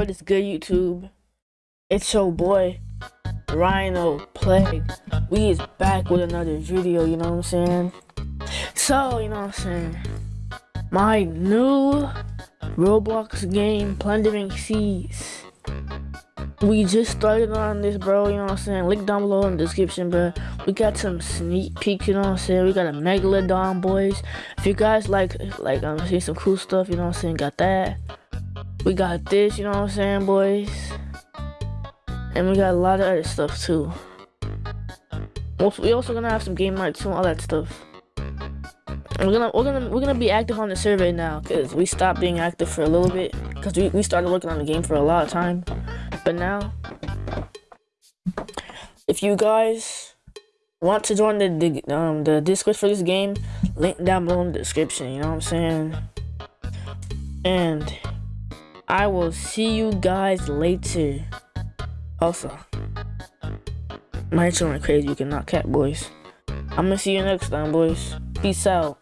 What is good, YouTube? It's your boy, Rhino Plague. We is back with another video, you know what I'm saying? So, you know what I'm saying? My new Roblox game, Plundering Seas. We just started on this, bro, you know what I'm saying? Link down below in the description, bro. We got some sneak peeks, you know what I'm saying? We got a Megalodon, boys. If you guys like, like, um, see some cool stuff, you know what I'm saying? Got that. We got this, you know what I'm saying, boys? And we got a lot of other stuff too. We also gonna have some game nights and all that stuff. We're gonna we're gonna we're gonna be active on the survey now because we stopped being active for a little bit because we, we started working on the game for a lot of time. But now if you guys want to join the, the um the Discord for this game, link down below in the description, you know what I'm saying? And I will see you guys later. Also, my intro went crazy. You cannot cat boys. I'm gonna see you next time, boys. Peace out.